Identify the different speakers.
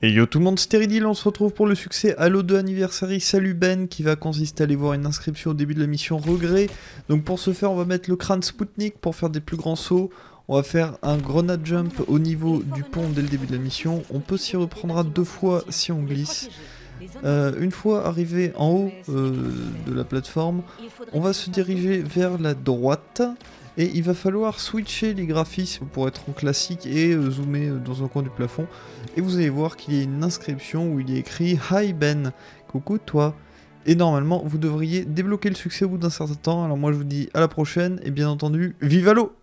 Speaker 1: Et yo tout le monde, Stéridil, on se retrouve pour le succès Halo 2 Anniversary Salut Ben qui va consister à aller voir une inscription au début de la mission Regret. Donc pour ce faire, on va mettre le crâne Spoutnik pour faire des plus grands sauts. On va faire un grenade jump au niveau du pont dès le début de la mission. On peut s'y reprendre à deux fois si on glisse. Euh, une fois arrivé en haut euh, de la plateforme, on va se diriger vers la droite et il va falloir switcher les graphismes pour être en classique et euh, zoomer dans un coin du plafond. Et vous allez voir qu'il y a une inscription où il est écrit Hi Ben, coucou toi. Et normalement, vous devriez débloquer le succès au bout d'un certain temps. Alors moi je vous dis à la prochaine et bien entendu, vive l'eau